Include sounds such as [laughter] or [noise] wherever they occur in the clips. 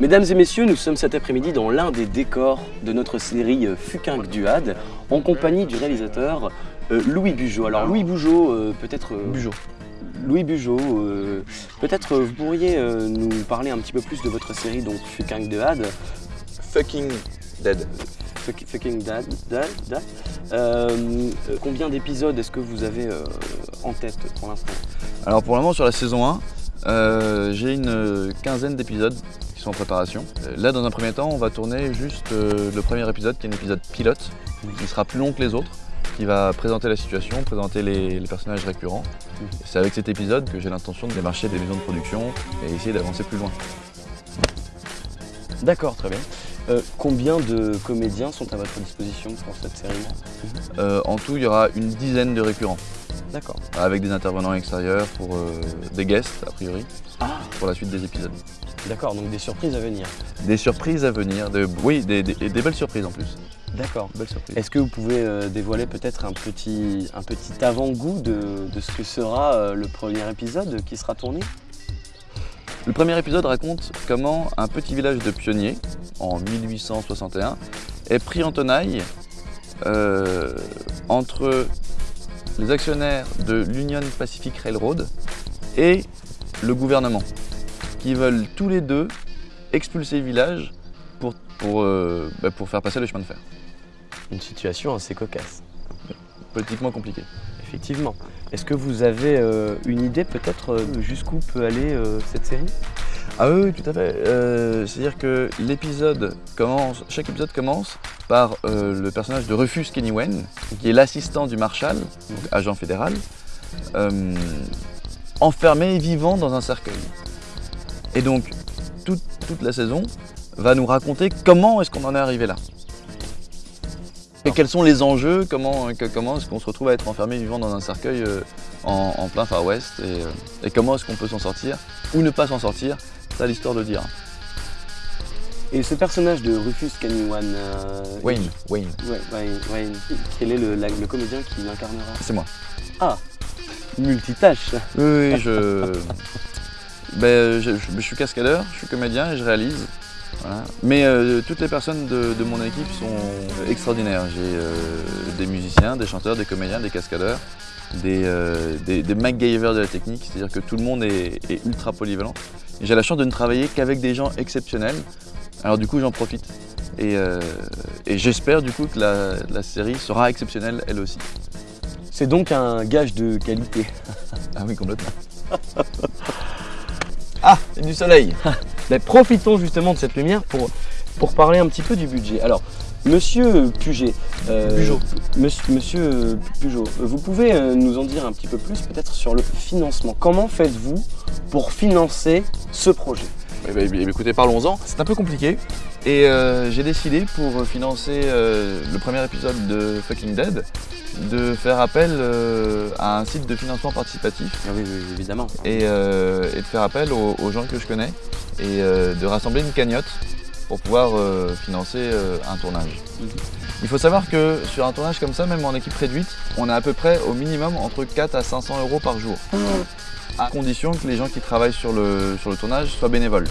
Mesdames et messieurs, nous sommes cet après-midi dans l'un des décors de notre série euh, Fukinck Duad, en compagnie du réalisateur euh, Louis Bugeaud. Alors Louis Bugeaud, euh, peut-être... euh, Bugeaud. Louis Bugeaud, euh, peut-être euh, vous pourriez euh, nous parler un petit peu plus de votre série, donc Fukinck Duad. Fucking dead. Fuck- Fucking Dad. Dad, Dad. Euh, combien d'épisodes est-ce que vous avez euh, en tête pour l'instant? Alors pour le moment sur la saison 1, euh, j'ai une quinzaine d'épisodes qui sont en préparation. Là dans un premier temps on va tourner juste euh, le premier épisode qui est un épisode pilote, qui sera plus long que les autres, qui va présenter la situation, présenter les, les personnages récurrents. C'est avec cet épisode que j'ai l'intention de démarcher des maisons de production et essayer d'avancer plus loin. D'accord, très bien. Euh, combien de comédiens sont à votre disposition pour cette série? Euh, en tout il y aura une dizaine de récurrents, D'accord. avec des intervenants extérieurs pour euh, des guests a priori, Ah, pour la suite des épisodes. d'accord, donc des surprises à venir. Des surprises à venir, de, oui, des, des- et des belles surprises en plus. D'accord. Belles surprises. Est-ce que vous pouvez euh, dévoiler peut-être un petit, un petit avant-goût de, de ce que sera euh, le premier épisode qui sera tourné? Le premier épisode raconte comment un petit village de pionniers, en 1861, est pris en tenaille euh, entre les actionnaires de l'Union Pacific Railroad et le gouvernement, qui veulent tous les deux expulser le village pour, pour, euh, bah, pour faire passer le chemin de fer. Une situation assez cocasse. Politiquement compliqué. Effectivement. Est-ce que vous avez euh, une idée peut-être euh, jusqu'où peut aller euh, cette série? Ah oui, tout à fait. C'est-à-dire que l'épisode commence, chaque épisode commence par le personnage de Rufus Kenny Wayne, qui est l'assistant du Marshal, agent fédéral, enfermé et vivant dans un cercueil. Et donc, toute, toute la saison va nous raconter comment est-ce qu'on en est arrivé là. Et quels sont les enjeux, comment, que- comment est-ce qu'on se retrouve à être enfermé vivant dans un cercueil euh, en, en plein Far West et, euh, et comment est-ce qu'on peut s'en sortir ou ne pas s'en sortir, c'est à l'histoire de dire. Et ce personnage de Rufus Canywan, euh, Wayne, Wayne, Ouais, Wayne, Wayne. Quel est le, la- le comédien qui l'incarnera? C'est moi. Multitâche. Oui, oui, je... [laughs] ben, je, je- je suis cascadeur, je suis comédien et je réalise. Voilà. Mais euh, toutes les personnes de, de mon équipe sont extraordinaires. J'ai euh, des musiciens, des chanteurs, des comédiens, des cascadeurs, des, euh, des, des MacGyver de la technique, c'est-à-dire que tout le monde est, est ultra polyvalent. Et J'ai la chance de ne travailler qu'avec des gens exceptionnels, alors du coup j'en profite. Et, euh, et j'espère du coup que la, la série sera exceptionnelle elle aussi. C'est donc un gage de qualité. [laughs] Ah oui, complètement. [laughs] ah, a du soleil [laughs] Mais profitons justement de cette lumière pour, pour parler un petit peu du budget. Alors, monsieur Puget, euh. Monsieur, monsieur Pugeot, vous pouvez euh, nous en dire un petit peu plus peut-être sur le financement. Comment faites-vous pour financer ce projet? Eh ben, eh bien, écoutez, parlons-en. C'est un peu compliqué. Et euh, j'ai décidé pour financer euh, le premier épisode de Fucking Dead de faire appel euh, à un site de financement participatif Ah oui, oui, évidemment. et, euh, et de faire appel aux, aux gens que je connais et euh, de rassembler une cagnotte pour pouvoir euh, financer euh, un tournage. Mhm. Il faut savoir que sur un tournage comme ça, même en équipe réduite, on a à peu près au minimum entre 4 à 500 euros par jour. À condition que les gens qui travaillent sur le, sur le tournage soient bénévoles.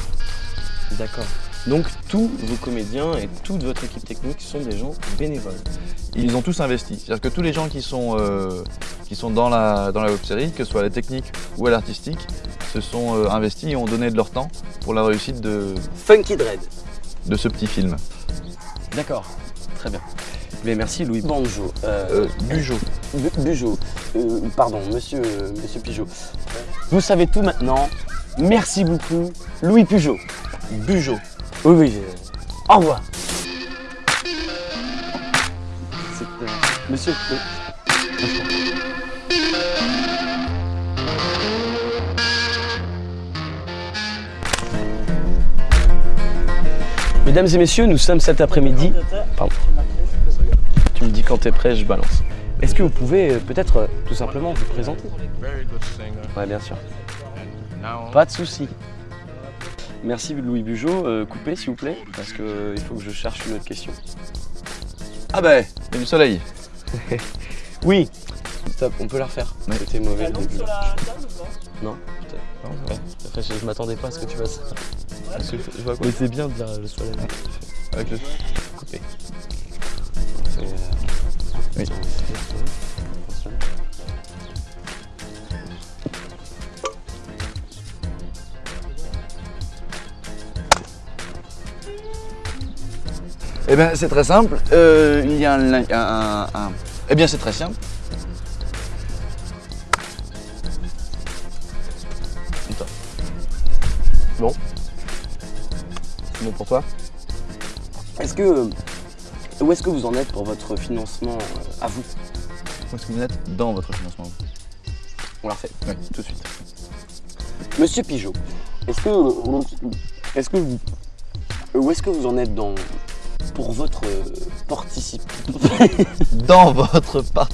D'accord. Donc tous vos comédiens et toute votre équipe technique sont des gens bénévoles. Ils ont tous investi. C'est-à-dire que tous les gens qui sont, euh, qui sont dans la, dans la web série, que ce soit à la technique ou à l'artistique, se sont euh, investis et ont donné de leur temps pour la réussite de, Funky Dread. de ce petit film. D'accord, très bien. Mais merci Louis Banjo. Euh, Euh, Bugeaud. Bu- Bugeaud. Euh, pardon, monsieur, monsieur Pigeot. Vous savez tout maintenant. Merci beaucoup, Louis Pugeot. Bugeaud. Oui, oui. euh, Au revoir. Monsieur. Mesdames et messieurs, nous sommes cet après-midi. Pardon. Tu me dis quand t'es prêt, je balance. Est-ce que vous pouvez euh, peut-être euh, tout simplement vous présenter? Ouais, bien sûr. Pas de souci. Merci Louis Bugeaud. Euh, coupez s'il vous plaît, parce qu'il faut que je cherche une autre question. Ah ben, il y a du soleil. [laughs] Oui, Top, on peut la refaire. Ouais. C'était mauvais. Le début. sur la table ou pas? Non, peut-être. Ouais. Après, je, je m'attendais pas à ce que tu fasses. Est-ce que je vois quoi Mais c'est bien de dire le soleil. Avec le... Coupé. Oui. Eh bien, c'est très simple. Euh, il y a un, un- un- un- Eh bien, c'est très simple. Bon. C'est bon pour toi Est-ce que. Où est-ce que vous en êtes pour votre financement euh, à vous? Où est-ce que vous êtes dans votre financement On la refait. Oui, tout de suite. Monsieur Pigeot, est-ce que. Est-ce que vous. Où est-ce que vous en êtes dans. Pour votre participation [laughs] Dans votre part...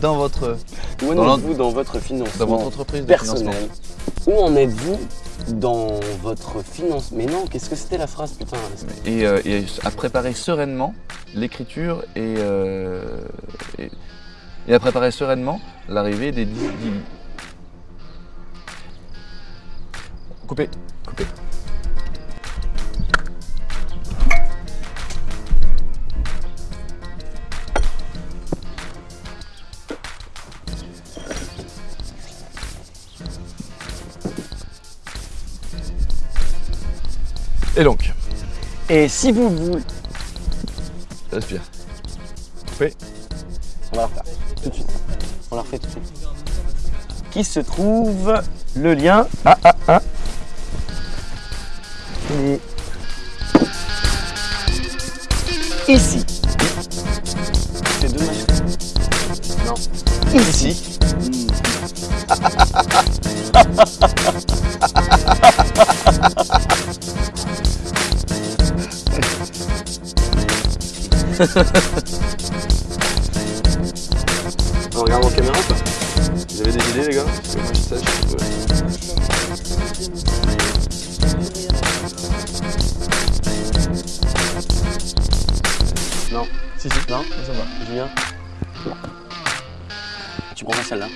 Dans votre... Où en êtes-vous dans votre financement Dans votre entreprise de financement. personnel Où en êtes-vous dans votre finance. Mais non, qu'est-ce que c'était la phrase, putain et, euh, et à préparer sereinement l'écriture et, euh, et, et à préparer sereinement l'arrivée des dix- dix- Coupé, Et donc, Et si vous voulez. respire. On va la refaire tout de suite. On la refait tout de suite. Qui se trouve le lien Ah ah ah Et Ici. C'est dommage. Non. Ici. On regarde en caméra pas Vous avez des idées les gars que moi je Non. Si, si. Non ça va. Julien Tu prends celle-là